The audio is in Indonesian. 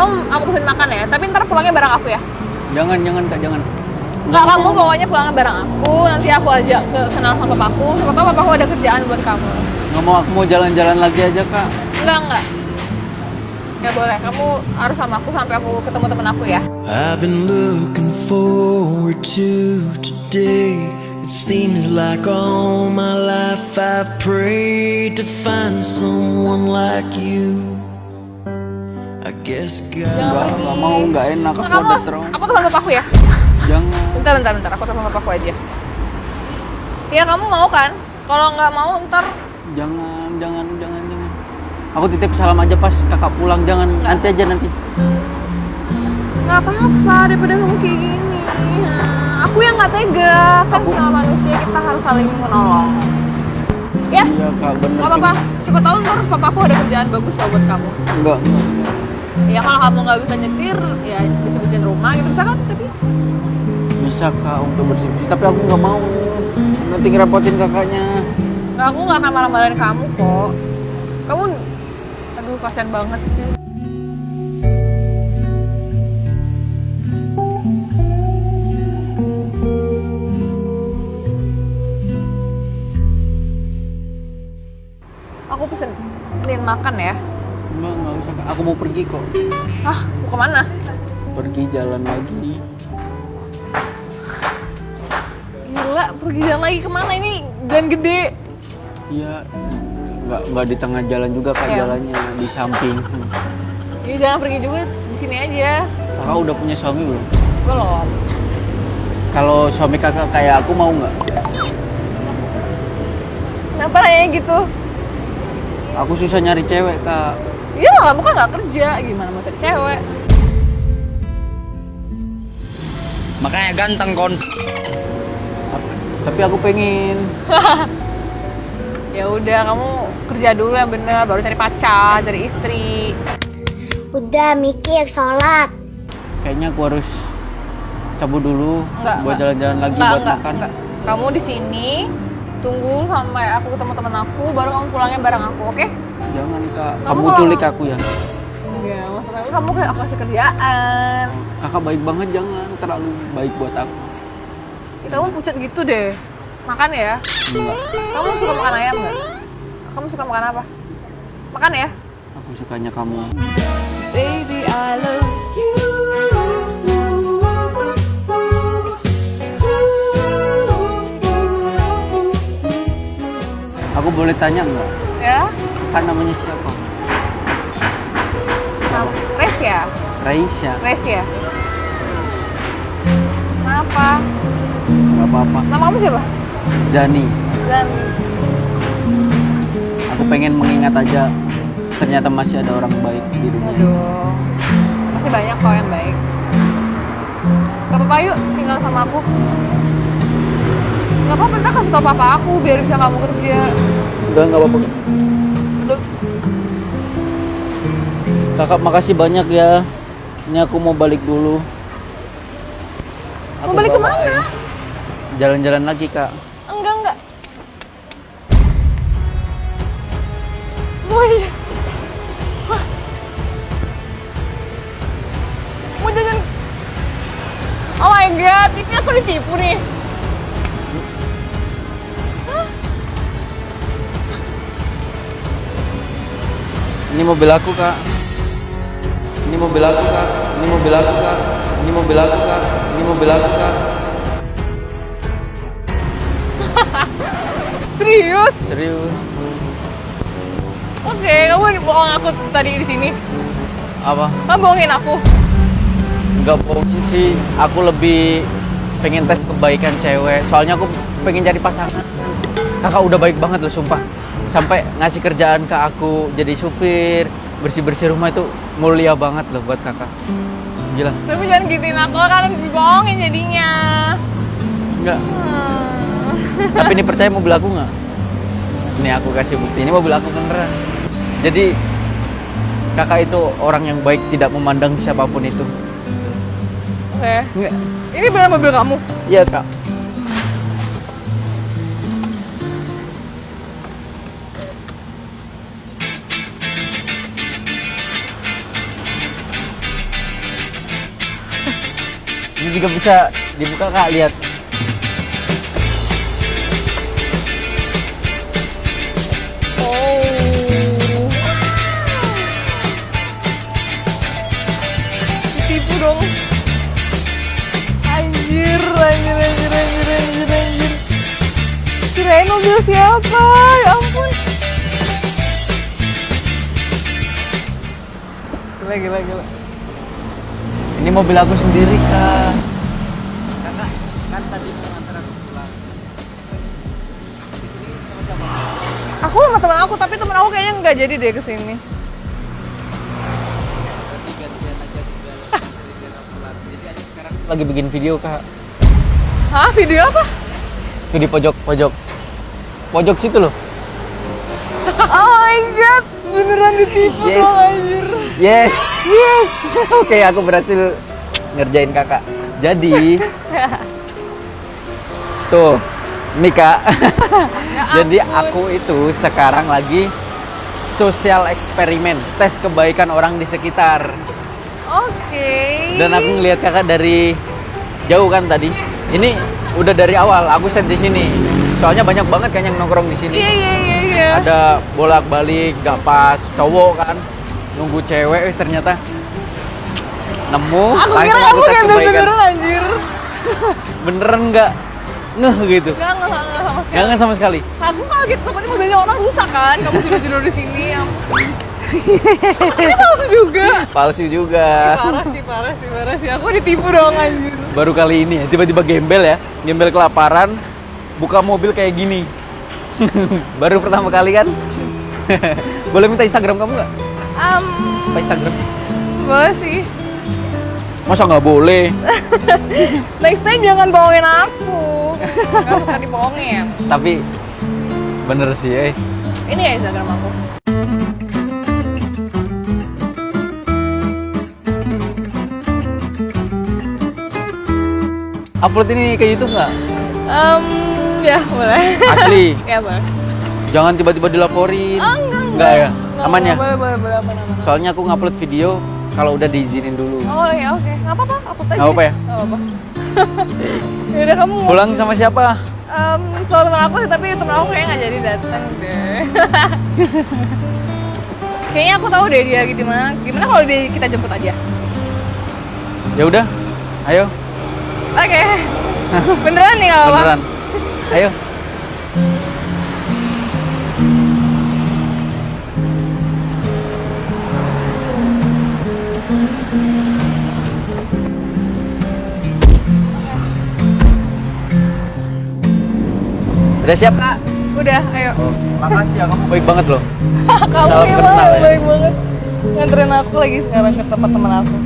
kamu aku pesen makan ya tapi ntar pulangnya bareng aku ya Jangan, jangan kak, jangan. Enggak, kamu pokoknya pulangnya bareng aku nanti aku ajak ke kenal sama papaku siapa tahu papaku ada kerjaan buat kamu Nggak mau, aku mau jalan-jalan lagi aja kak. enggak enggak Gak boleh, kamu harus sama aku sampai aku ketemu temen aku ya I've been looking forward to today. It seems like all my life I've prayed to find someone like you. Jangan pergi nggak mau, nggak enak, aku Nggak, ada terong. Aku telepon papaku ya Jangan. Bentar, bentar, bentar, aku telepon papaku aja Ya kamu mau kan? Kalau nggak mau ntar Jangan, jangan, jangan, jangan. Aku titip salam aja pas kakak pulang, jangan. Nggak. Nanti aja nanti. nggak apa-apa daripada kamu kayak gini Nah, Aku yang nggak tega Kan Aku- sama manusia kita harus saling menolong Ya, Iya kak, bener. nggak apa-apa Siapa tahu ntar papaku ada kerjaan bagus loh buat kamu Enggak, enggak. Ya kalau kamu nggak bisa nyetir Ya bisa-bisain rumah gitu Bisa kan? Tapi Bisa kak untuk bersih-bersih, tapi aku nggak mau. Nanti ngerepotin kakaknya. nggak, aku nggak akan marah-marahin kamu kok Kamu Aduh kasihan banget sih Aku pesenin makan ya Enggak, enggak usah kak. Aku mau pergi kok. Ah, mau ke mana? Pergi jalan lagi. Gila, pergi jalan lagi ke mana? Ini jalan gede Iya. Enggak, enggak di tengah jalan juga kak Iya. jalannya di samping. Ya jangan pergi juga di sini aja Kakak udah punya suami belum? Belum Kalau suami kakak kayak aku mau nggak? Kenapa nanya gitu? Aku susah nyari cewek kak. Iya kamu kan nggak kerja, gimana mau cari cewek? Makanya ganteng kon. Tapi aku pengen. Ya udah kamu kerja dulu yang bener, baru cari pacar, cari istri. Udah mikir sholat. Kayaknya aku harus cabut dulu Enggak, buat jalan-jalan lagi Enggak, buat enggak, makan. enggak. Kamu di sini tunggu sampai aku ketemu teman aku, baru kamu pulangnya bareng aku, oke? Jangan kak. Kamu Kamu kalau- culik aku ya. Enggak, maksud aku kamu kayak aku kasih kerjaan. Kakak baik banget jangan terlalu baik buat aku. Ya, kamu pucat gitu deh. Makan ya. Enggak. Kamu suka makan ayam nggak? Kamu suka makan apa? Makan ya. Aku sukanya kamu. Baby, I love you. Aku boleh tanya nggak? Ya. Kan namanya siapa? Raisya. Res ya? Kenapa? Gak apa-apa. Nama kamu siapa? Zani. Dan Aku pengen mengingat aja. Ternyata masih ada orang baik di dunia. aduh, masih banyak kok yang baik. Gak apa-apa yuk, tinggal sama aku. Gak apa-apa, ntar kasih tau papa aku biar bisa kamu kerja. Udah nggak apa-apa. Kakak makasih banyak ya. Ini aku mau balik dulu. Mau balik ke mana? Jalan-jalan lagi kak. Enggak, enggak. Oh iya. Wah. Mau jalan. Oh my god, ini aku ditipu nih. Ini mobil aku kak. Ini mobil aku kak. Ini mobil aku kak. Ini mobil aku kak. Ini mobil aku kak. Serius? Serius. Oke, kamu bohong aku tadi di sini. Apa? Kamu bohongin aku. Nggak bohongin sih. Aku lebih pengen tes kebaikan cewek. Soalnya aku pengen cari pasangan. Kakak udah baik banget loh sumpah. Sampai ngasih kerjaan ke aku jadi supir, bersih-bersih rumah itu mulia banget loh buat kakak. Gila. Tapi jangan gituin aku kan dibohongin jadinya. Enggak. Hmm. Tapi ini percaya mobil aku nggak? Ini aku kasih bukti. Ini mobil aku beneran. Jadi kakak itu orang yang baik tidak memandang siapa pun itu. Oke. Enggak. Ini benar mobil kamu? Iya kak. Ini juga bisa dibuka kak, lihat. Oh. Ditipu dong. Anjir, anjir, anjir, anjir, anjir, anjir. Kirain mobil siapa? Ya ampun. Gila, gila, gila. Ini mobil aku sendiri kak. Kakak, kan tadi mau nganter aku pulang. Di sini sama siapa? Aku sama teman aku, tapi teman aku kayaknya nggak jadi deh aja aku sekarang lagi bikin video kak. Hah, video apa? Itu di pojok pojok pojok situ loh. Oh my god, beneran ditipu Yes. dong anjir. Yes, yes. Oke, aku berhasil ngerjain kakak. Jadi, tuh, Mika. Jadi aku itu sekarang lagi sosial eksperimen, tes kebaikan orang di sekitar. Oke. Dan aku ngelihat kakak dari jauh kan tadi. Ini udah dari awal aku set di sini. Soalnya banyak banget kan yang nongkrong di sini. Iya iya iya iya. Ada bolak-balik, gak pas, cowok kan nunggu cewek, eh ternyata nemu. Aku kira kamu gembel beneran anjir. Beneran nggak ngeh gitu? Enggak enggak enggak sama Nggak sekali. ngeh sama sekali. Aku kaget takutnya mobilnya orang rusak kan. Kamu tidur-tidur di sini ya. Ini palsu juga. Palsu juga. Parah sih, parah sih, parah sih. Aku ditipu dong anjir. Baru kali ini ya, tiba-tiba gembel ya, gembel kelaparan, buka mobil kayak gini. Baru pertama kali kan? Boleh minta Instagram kamu nggak? Um, Apa Instagram? boleh sih. Masa nggak boleh? Next time jangan bohongin aku. Gak suka dibohongin. Tapi bener sih, eh. Ini ya Instagram aku. Upload ini ke YouTube nggak? Um, ya boleh. Asli. ya boleh. Jangan tiba-tiba dilaporin. Ah, enggak, Enggak ya? Enggak, Aman ya? Boleh, boleh, boleh, aman, aman. Soalnya aku ngupload video kalau udah diizinin dulu. Oh ya oke, nggak apa-apa, aku tanya. Nggak apa-apa ya? Nggak apa-apa. Yaudah kamu mau Pulang sama siapa? um, soal teman aku sih, tapi teman aku kayaknya nggak jadi datang deh. kayaknya aku tahu deh dia lagi di mana. Gimana kalau dia kita jemput aja? Ya udah, ayo. Oke. Beneran nih nggak apa-apa? Beneran. Ayo. Udah siap kak? Udah, ayo. Oh, makasih ya kamu baik banget loh. kamu salam emang ya. baik banget. Nganterin aku lagi sekarang ke tempat teman aku.